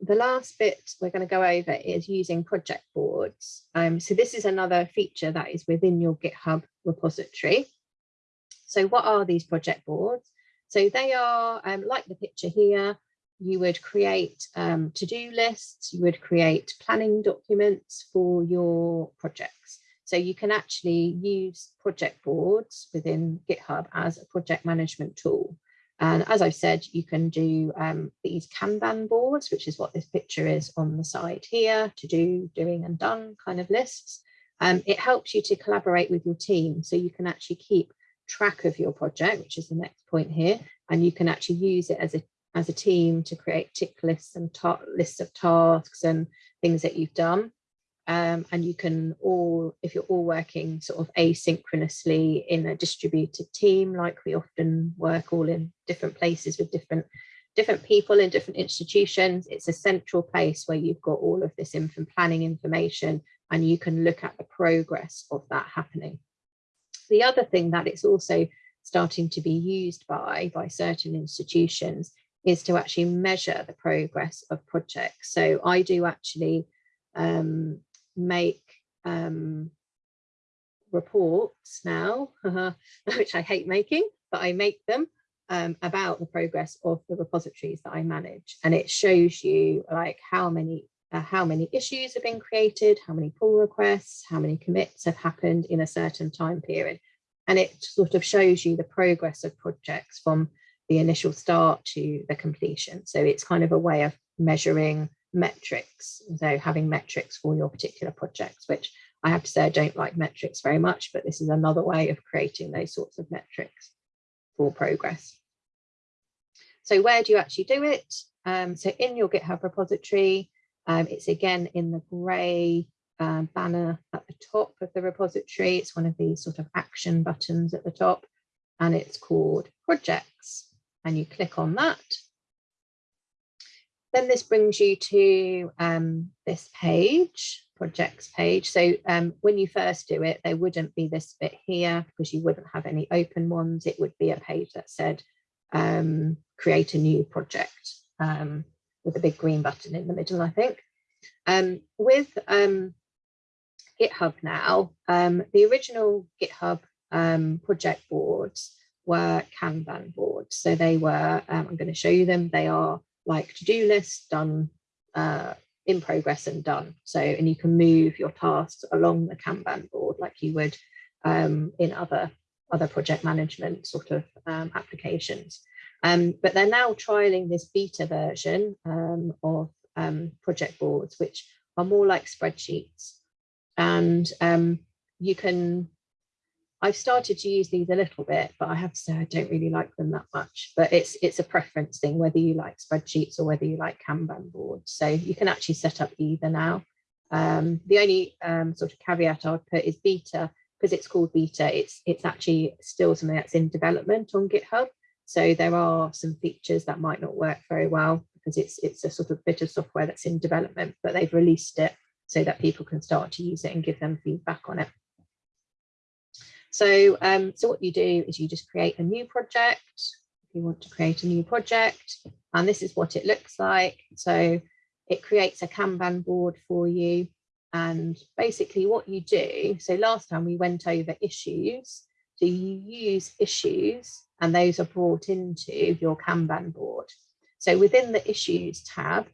the last bit we're going to go over is using project boards. Um, so this is another feature that is within your GitHub repository. So what are these project boards? So they are um, like the picture here, you would create um, to-do lists, you would create planning documents for your projects. So you can actually use project boards within GitHub as a project management tool. And as I've said, you can do um, these Kanban boards, which is what this picture is on the side here, to do, doing and done kind of lists. Um, it helps you to collaborate with your team so you can actually keep track of your project, which is the next point here, and you can actually use it as a as a team to create tick lists and lists of tasks and things that you've done. Um, and you can all, if you're all working sort of asynchronously in a distributed team, like we often work all in different places with different different people in different institutions, it's a central place where you've got all of this info planning information and you can look at the progress of that happening. The other thing that it's also starting to be used by, by certain institutions is to actually measure the progress of projects. So I do actually um, make um, reports now, which I hate making, but I make them um, about the progress of the repositories that I manage. And it shows you like how many uh, how many issues have been created, how many pull requests, how many commits have happened in a certain time period. And it sort of shows you the progress of projects from the initial start to the completion. So it's kind of a way of measuring metrics. So having metrics for your particular projects, which I have to say I don't like metrics very much, but this is another way of creating those sorts of metrics for progress. So where do you actually do it? Um, so in your GitHub repository, um, it's again in the grey um, banner at the top of the repository. It's one of these sort of action buttons at the top and it's called projects and you click on that. Then this brings you to um, this page, projects page. So um, when you first do it, there wouldn't be this bit here because you wouldn't have any open ones. It would be a page that said um, create a new project um, with a big green button in the middle, I think. Um, with um, GitHub now, the original GitHub project boards were Kanban boards. So they were, I'm going to show you them. They are like to-do lists done uh, in progress and done. So, and you can move your tasks along the Kanban board like you would um, in other, other project management sort of um, applications. Um, but they're now trialing this beta version um, of um, project boards, which are more like spreadsheets. And you can I've started to use these a little bit, but I have to say I don't really like them that much. But it's it's a preference thing, whether you like spreadsheets or whether you like Kanban boards. So you can actually set up either now. Um, the only um, sort of caveat I would put is beta, because it's called beta, it's it's actually still something that's in development on GitHub. So there are some features that might not work very well because it's it's a sort of bit of software that's in development, but they've released it so that people can start to use it and give them feedback on it. So, um, so what you do is you just create a new project. If you want to create a new project, and this is what it looks like. So it creates a Kanban board for you. And basically what you do, so last time we went over issues. So you use issues and those are brought into your Kanban board. So within the issues tab,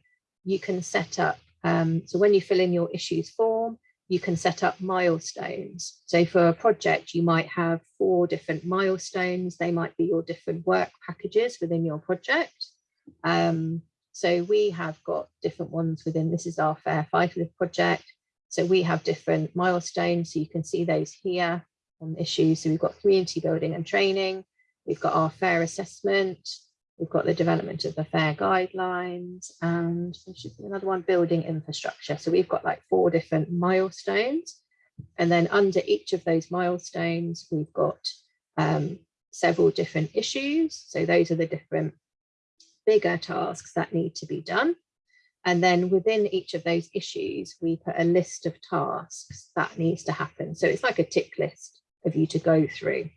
you can set up, um, so when you fill in your issues form, you can set up milestones. So for a project, you might have four different milestones. They might be your different work packages within your project. Um, so we have got different ones within, this is our Fair Live project. So we have different milestones. So you can see those here on issues. So we've got community building and training. We've got our fair assessment, We've got the development of the FAIR guidelines and there should be another one, building infrastructure. So we've got like four different milestones. And then under each of those milestones, we've got um, several different issues. So those are the different bigger tasks that need to be done. And then within each of those issues, we put a list of tasks that needs to happen. So it's like a tick list of you to go through.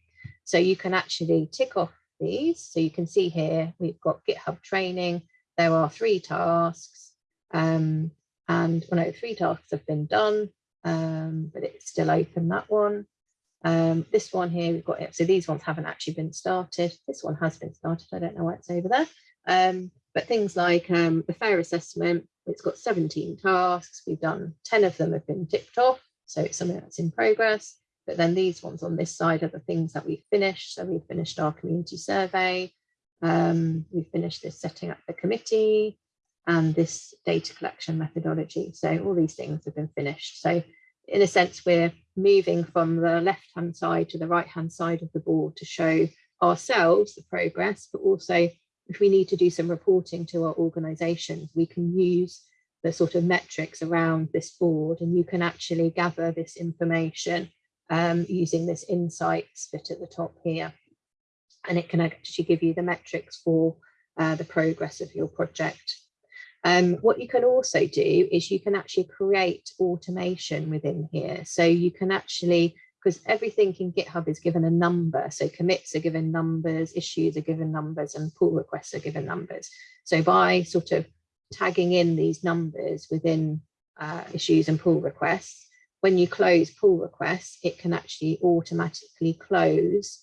So you can actually tick off these. So you can see here, we've got GitHub training. There are three tasks. Um, and well, no, three tasks have been done, um, but it's still open, that one. Um, this one here, we've got it. So these ones haven't actually been started. This one has been started. I don't know why it's over there. Um, but things like um, the fair assessment, it's got 17 tasks. We've done 10 of them have been ticked off. So it's something that's in progress. But then these ones on this side are the things that we've finished. So we've finished our community survey. Um, we've finished this setting up the committee and this data collection methodology. So all these things have been finished. So in a sense, we're moving from the left-hand side to the right-hand side of the board to show ourselves the progress, but also if we need to do some reporting to our organisation, we can use the sort of metrics around this board and you can actually gather this information um, using this insights bit at the top here. And it can actually give you the metrics for uh, the progress of your project. Um, what you can also do is you can actually create automation within here. So you can actually, because everything in GitHub is given a number. So commits are given numbers, issues are given numbers, and pull requests are given numbers. So by sort of tagging in these numbers within uh, issues and pull requests, when you close pull requests, it can actually automatically close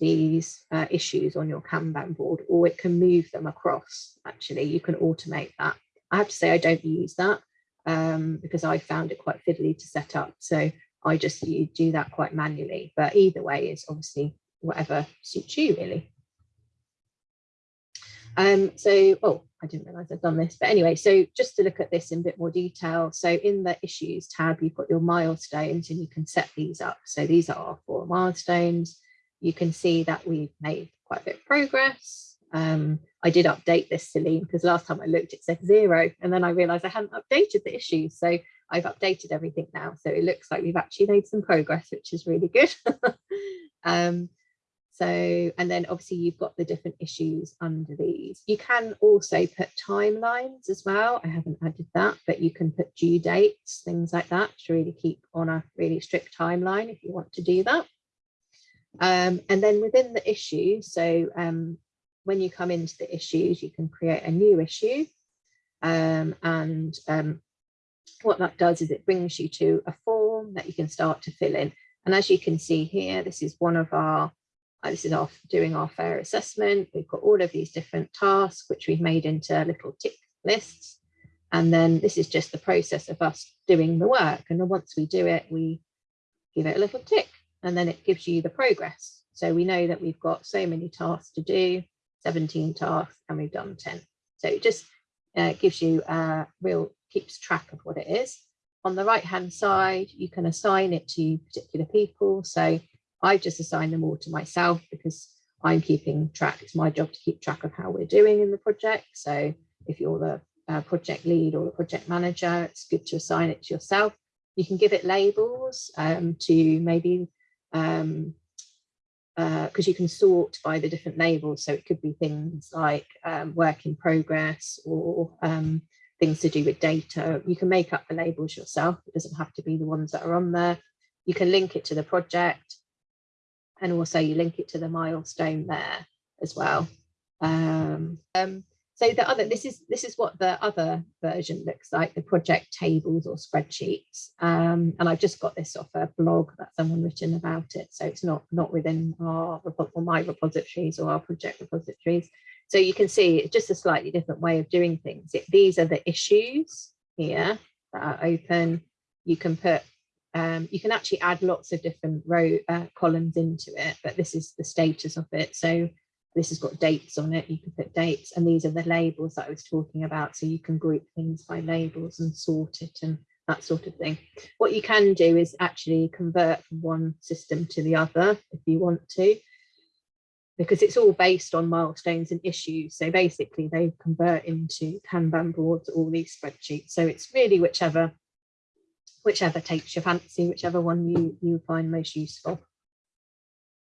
these uh, issues on your Kanban board, or it can move them across. Actually, you can automate that. I have to say I don't use that um, because I found it quite fiddly to set up. So I just you do that quite manually. But either way is obviously whatever suits you really. Um, so, oh, I didn't realize I'd done this, but anyway, so just to look at this in a bit more detail. So in the issues tab, you've got your milestones and you can set these up. So these are our four milestones you can see that we've made quite a bit of progress. Um, I did update this, Celine, because last time I looked, it said zero, and then I realized I hadn't updated the issues. So I've updated everything now. So it looks like we've actually made some progress, which is really good. um, so, and then obviously you've got the different issues under these. You can also put timelines as well. I haven't added that, but you can put due dates, things like that to really keep on a really strict timeline if you want to do that. Um, and then within the issue, so um, when you come into the issues, you can create a new issue. Um, and um, what that does is it brings you to a form that you can start to fill in. And as you can see here, this is one of our, this is our doing our fair assessment. We've got all of these different tasks, which we've made into little tick lists. And then this is just the process of us doing the work. And then once we do it, we give it a little tick and then it gives you the progress. So we know that we've got so many tasks to do, 17 tasks, and we've done 10. So it just uh, gives you a real, keeps track of what it is. On the right hand side, you can assign it to particular people. So I just assigned them all to myself because I'm keeping track. It's my job to keep track of how we're doing in the project. So if you're the uh, project lead or the project manager, it's good to assign it to yourself. You can give it labels um, to maybe um, because uh, you can sort by the different labels. So it could be things like um, work in progress or um, things to do with data. You can make up the labels yourself. It doesn't have to be the ones that are on there. You can link it to the project and also you link it to the milestone there as well. Um, um so the other, this is this is what the other version looks like, the project tables or spreadsheets. Um, and I've just got this off a blog that someone written about it. So it's not not within our or my repositories or our project repositories. So you can see it's just a slightly different way of doing things. It, these are the issues here that are open. You can put um, you can actually add lots of different row uh, columns into it, but this is the status of it. So this has got dates on it, you can put dates, and these are the labels that I was talking about. So you can group things by labels and sort it and that sort of thing. What you can do is actually convert from one system to the other if you want to, because it's all based on milestones and issues. So basically they convert into Kanban boards, all these spreadsheets. So it's really whichever whichever takes your fancy, whichever one you, you find most useful.